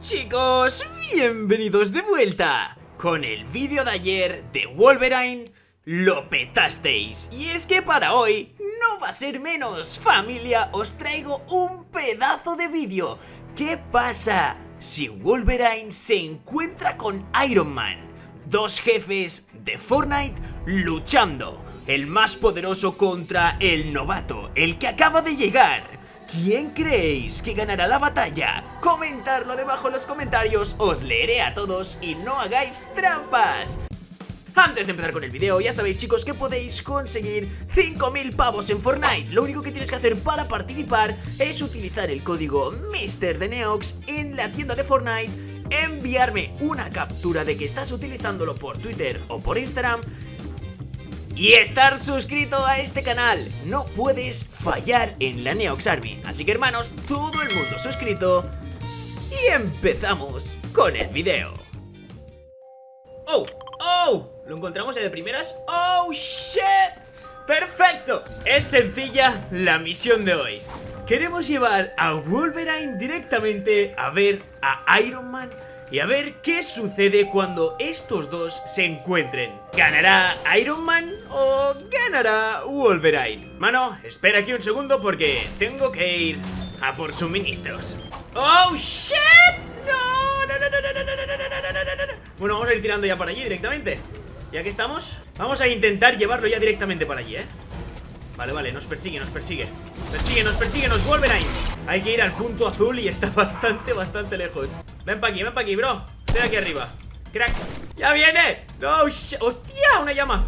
Chicos, bienvenidos de vuelta Con el vídeo de ayer de Wolverine. Lo petasteis. Y es que para hoy no va a ser menos. Familia, os traigo un pedazo de vídeo. ¿Qué pasa si Wolverine se encuentra con Iron Man? Dos jefes de Fortnite luchando. El más poderoso contra el novato El que acaba de llegar ¿Quién creéis que ganará la batalla? Comentadlo debajo en los comentarios, os leeré a todos y no hagáis trampas. Antes de empezar con el video, ya sabéis chicos que podéis conseguir 5000 pavos en Fortnite Lo único que tienes que hacer para participar es utilizar el código MrDeneox en la tienda de Fortnite Enviarme una captura de que estás utilizándolo por Twitter o por Instagram y estar suscrito a este canal. No puedes fallar en la Neox Army. Así que hermanos, todo el mundo suscrito. Y empezamos con el video. ¡Oh! ¡Oh! ¿Lo encontramos de primeras? ¡Oh, shit! ¡Perfecto! Es sencilla la misión de hoy. Queremos llevar a Wolverine directamente a ver a Iron Man y a ver qué sucede cuando estos dos se encuentren. ¿Ganará Iron Man o ganará Wolverine? Mano, espera aquí un segundo porque tengo que ir a por suministros. ¡Oh, shit! ¡No! ¡No, no, no, no, no, no, no, no, Bueno, vamos a ir tirando ya para allí directamente. Ya que estamos, vamos a intentar llevarlo ya directamente para allí, ¿eh? Vale, vale, nos persigue, nos persigue Persigue, nos persigue, nos ahí Hay que ir al punto azul y está bastante, bastante lejos Ven pa' aquí, ven pa' aquí, bro Estoy aquí arriba Crack ¡Ya viene! ¡No! ¡Hostia! ¡Una llama!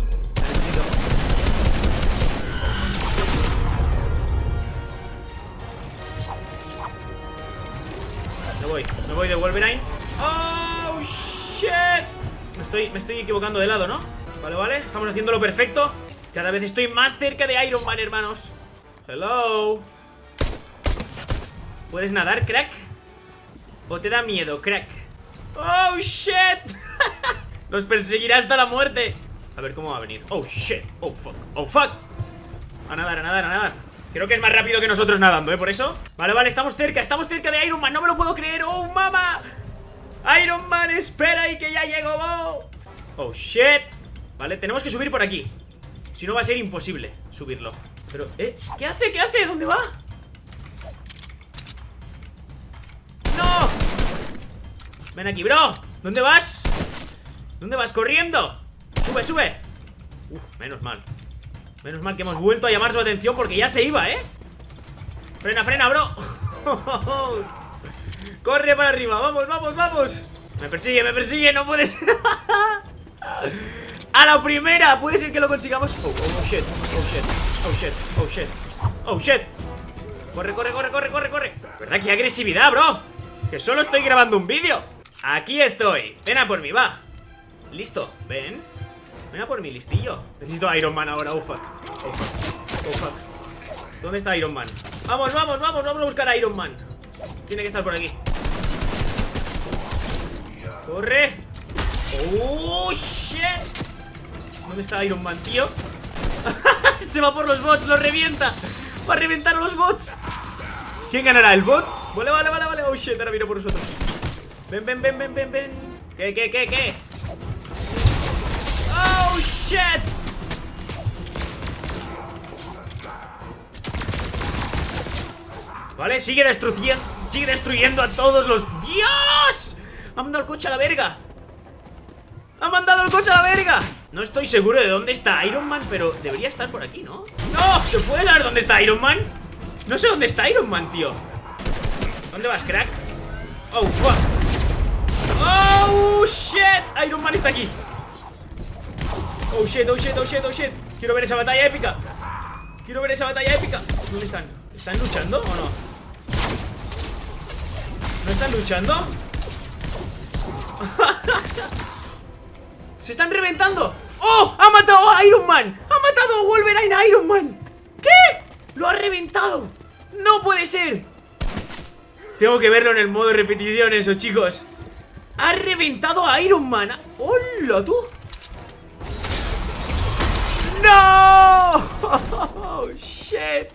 Me voy, me voy de Wolverine ¡Oh, shit! Me estoy, me estoy equivocando de lado, ¿no? Vale, vale, estamos haciéndolo perfecto cada vez estoy más cerca de Iron Man, hermanos Hello ¿Puedes nadar, crack? ¿O te da miedo, crack? ¡Oh, shit! Nos perseguirá hasta la muerte A ver cómo va a venir ¡Oh, shit! ¡Oh, fuck! ¡Oh, fuck! A nadar, a nadar, a nadar Creo que es más rápido que nosotros nadando, ¿eh? Por eso Vale, vale, estamos cerca, estamos cerca de Iron Man No me lo puedo creer ¡Oh, mama! Iron Man, espera y que ya llego ¡Oh, oh, shit! Vale, tenemos que subir por aquí si no va a ser imposible subirlo Pero, ¿eh? ¿Qué hace? ¿Qué hace? ¿Dónde va? Ven aquí, bro ¿Dónde vas? ¿Dónde vas? ¡Corriendo! ¡Sube, sube! Uf, menos mal Menos mal que hemos vuelto a llamar su atención porque ya se iba, ¿eh? Frena, frena, bro Corre para arriba, vamos, vamos, vamos Me persigue, me persigue, no puedes ¡A la primera! ¿Puede ser que lo consigamos? Oh, oh, oh, shit, oh, shit, oh, shit, oh, shit Oh, shit Corre, corre, corre, corre, corre, corre ¿Verdad? ¡Qué agresividad, bro! Que solo estoy grabando un vídeo Aquí estoy. Ven a por mí, va. Listo, ven. Ven a por mí, listillo. Necesito Iron Man ahora, oh fuck. Oh fuck, oh fuck. ¿Dónde está Iron Man? Vamos, vamos, vamos, vamos a buscar a Iron Man. Tiene que estar por aquí. Corre. Oh, shit. ¿Dónde está Iron Man, tío? Se va por los bots, lo revienta. Va a reventar a los bots. ¿Quién ganará? ¿El bot? Vale, vale, vale, vale. Oh shit, ahora vino por nosotros Ven, ven, ven, ven, ven, ven ¿Qué, qué, qué, qué? Oh shit Vale, sigue destruyendo Sigue destruyendo a todos los... ¡Dios! Ha mandado el coche a la verga ¡Ha mandado el coche a la verga! No estoy seguro de dónde está Iron Man, pero debería estar por aquí, ¿no? ¡No! ¿Se puede saber dónde está Iron Man? No sé dónde está Iron Man, tío ¿Dónde vas, crack? Oh, fuck shit Iron Man está aquí Oh, shit, oh, shit, oh, shit, oh, shit Quiero ver esa batalla épica Quiero ver esa batalla épica ¿Dónde están? ¿Están luchando o no? ¿No están luchando? ¡Se están reventando! ¡Oh! ¡Ha matado a Iron Man! ¡Ha matado a Wolverine Iron Man! ¿Qué? ¡Lo ha reventado! ¡No puede ser! Tengo que verlo en el modo repetición eso, chicos ¡Ha reventado a Iron Man! ¡Hola, tú! ¡No! Oh, ¡Shit!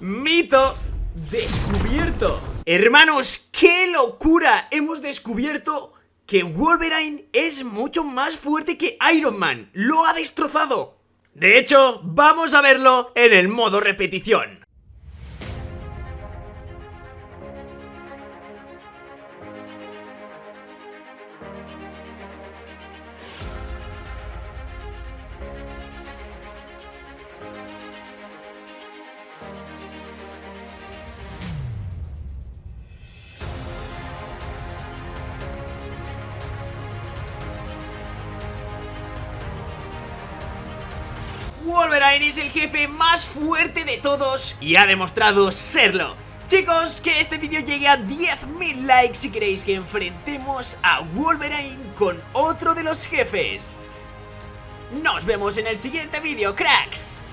Mito descubierto Hermanos, ¡qué locura! Hemos descubierto que Wolverine es mucho más fuerte que Iron Man. ¡Lo ha destrozado! De hecho, vamos a verlo en el modo repetición. Wolverine es el jefe más fuerte de todos y ha demostrado serlo. Chicos, que este vídeo llegue a 10.000 likes si queréis que enfrentemos a Wolverine con otro de los jefes. Nos vemos en el siguiente vídeo, cracks.